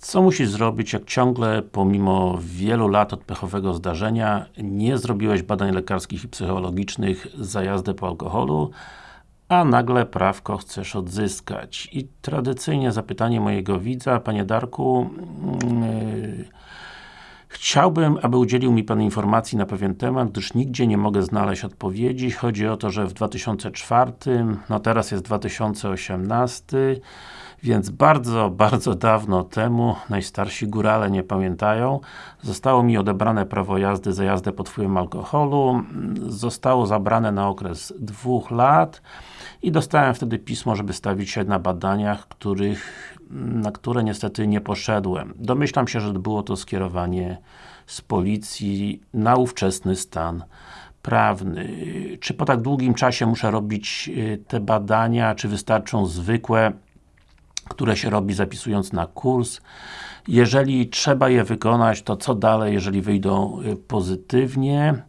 Co musisz zrobić, jak ciągle, pomimo wielu lat od pechowego zdarzenia, nie zrobiłeś badań lekarskich i psychologicznych za jazdę po alkoholu, a nagle prawko chcesz odzyskać. I tradycyjnie zapytanie mojego widza, Panie Darku, yy, Chciałbym, aby udzielił mi Pan informacji na pewien temat, gdyż nigdzie nie mogę znaleźć odpowiedzi. Chodzi o to, że w 2004, no teraz jest 2018, więc bardzo, bardzo dawno temu, najstarsi górale nie pamiętają, zostało mi odebrane prawo jazdy za jazdę pod wpływem alkoholu, zostało zabrane na okres dwóch lat i dostałem wtedy pismo, żeby stawić się na badaniach, których, na które niestety nie poszedłem. Domyślam się, że było to skierowanie z policji na ówczesny stan prawny. Czy po tak długim czasie muszę robić y, te badania, czy wystarczą zwykłe, które się robi zapisując na kurs? Jeżeli trzeba je wykonać, to co dalej, jeżeli wyjdą y, pozytywnie?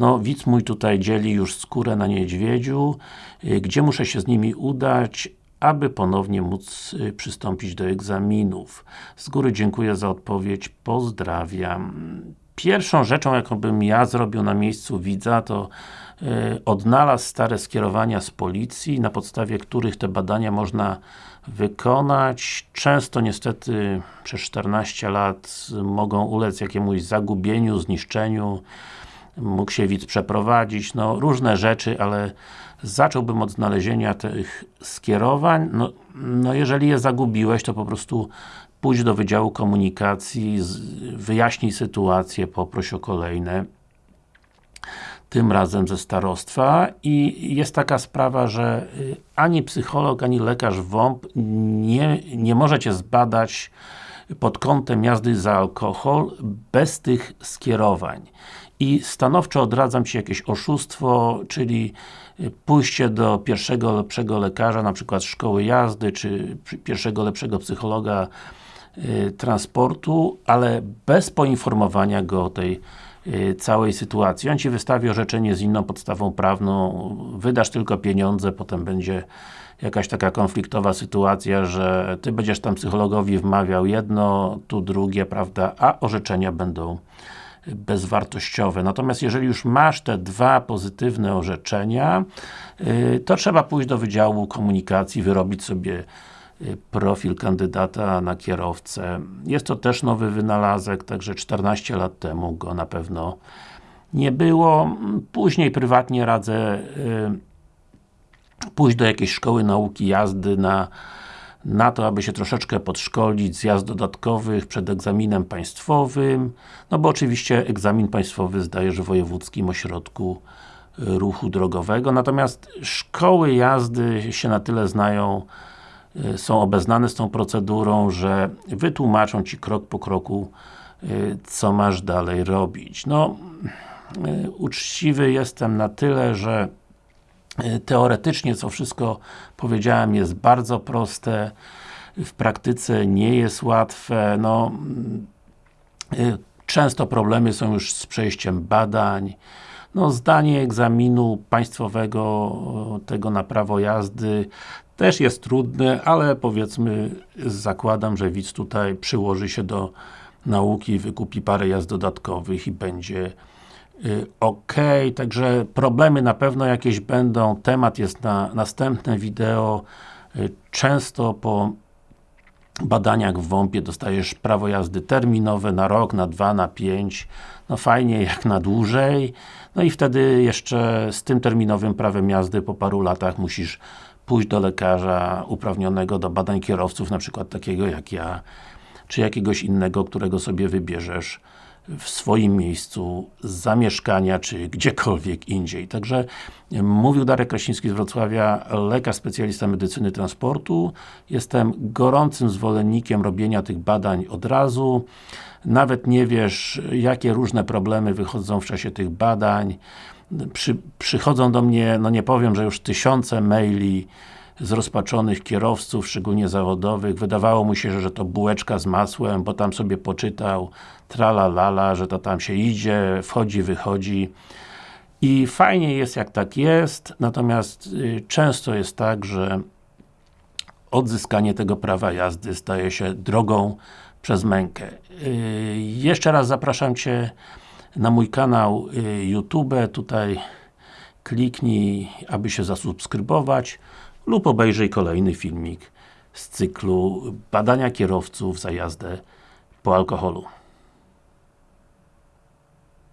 No, widz mój tutaj dzieli już skórę na niedźwiedziu, y, gdzie muszę się z nimi udać, aby ponownie móc y, przystąpić do egzaminów. Z góry dziękuję za odpowiedź, pozdrawiam. Pierwszą rzeczą, jaką bym ja zrobił na miejscu widza, to y, odnalazł stare skierowania z policji, na podstawie których te badania można wykonać. Często niestety przez 14 lat mogą ulec jakiemuś zagubieniu, zniszczeniu, mógł się widz przeprowadzić, no różne rzeczy, ale zacząłbym od znalezienia tych skierowań, no, no jeżeli je zagubiłeś, to po prostu pójdź do Wydziału Komunikacji, wyjaśnij sytuację, poproś o kolejne. Tym razem ze starostwa. I jest taka sprawa, że y, ani psycholog, ani lekarz WOMP nie, nie może Cię zbadać pod kątem jazdy za alkohol bez tych skierowań. I stanowczo odradzam Ci jakieś oszustwo, czyli y, pójście do pierwszego lepszego lekarza, na przykład szkoły jazdy, czy pierwszego lepszego psychologa y, transportu, ale bez poinformowania go o tej y, całej sytuacji. On Ci wystawi orzeczenie z inną podstawą prawną, wydasz tylko pieniądze, potem będzie jakaś taka konfliktowa sytuacja, że Ty będziesz tam psychologowi wmawiał jedno, tu drugie, prawda, a orzeczenia będą bezwartościowe. Natomiast jeżeli już masz te dwa pozytywne orzeczenia, y, to trzeba pójść do Wydziału Komunikacji, wyrobić sobie y, profil kandydata na kierowcę. Jest to też nowy wynalazek, także 14 lat temu go na pewno nie było. Później prywatnie radzę y, pójść do jakiejś szkoły nauki jazdy na na to, aby się troszeczkę podszkolić z jazd dodatkowych przed egzaminem państwowym, no bo oczywiście egzamin państwowy zdajesz w Wojewódzkim Ośrodku y, Ruchu Drogowego, natomiast szkoły jazdy się na tyle znają, y, są obeznane z tą procedurą, że wytłumaczą Ci krok po kroku, y, co masz dalej robić. No, uczciwy jestem na tyle, że teoretycznie, co wszystko powiedziałem, jest bardzo proste, w praktyce nie jest łatwe, no e, często problemy są już z przejściem badań, no zdanie egzaminu państwowego, tego na prawo jazdy też jest trudne, ale powiedzmy, zakładam, że widz tutaj przyłoży się do nauki, wykupi parę jazd dodatkowych i będzie Y, ok, także problemy na pewno jakieś będą, temat jest na następne wideo. Y, często po badaniach w WOMP-ie dostajesz prawo jazdy terminowe na rok, na dwa, na pięć. No fajnie jak na dłużej. No i wtedy jeszcze z tym terminowym prawem jazdy po paru latach musisz pójść do lekarza uprawnionego do badań kierowców, na przykład takiego jak ja, czy jakiegoś innego, którego sobie wybierzesz w swoim miejscu zamieszkania, czy gdziekolwiek indziej. Także mówił Darek Krasiński z Wrocławia, lekarz specjalista medycyny transportu. Jestem gorącym zwolennikiem robienia tych badań od razu. Nawet nie wiesz, jakie różne problemy wychodzą w czasie tych badań. Przy, przychodzą do mnie, no nie powiem, że już tysiące maili zrozpaczonych kierowców, szczególnie zawodowych. Wydawało mu się, że to bułeczka z masłem, bo tam sobie poczytał tralalala, że to tam się idzie, wchodzi, wychodzi. I fajnie jest jak tak jest, natomiast y, często jest tak, że odzyskanie tego prawa jazdy staje się drogą przez mękę. Yy, jeszcze raz zapraszam Cię na mój kanał yy, YouTube, tutaj kliknij, aby się zasubskrybować lub obejrzyj kolejny filmik z cyklu badania kierowców za jazdę po alkoholu.